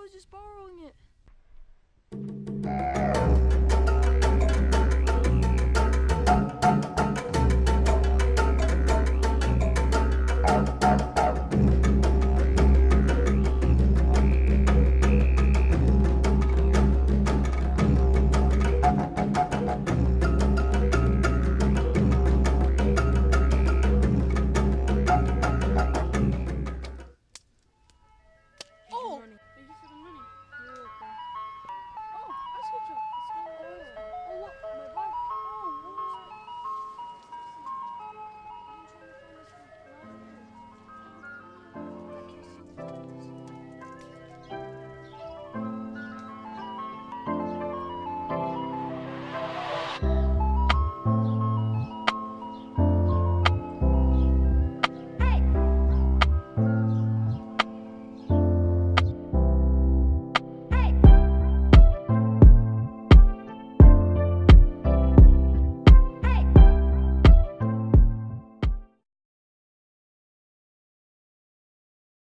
was just borrowing it.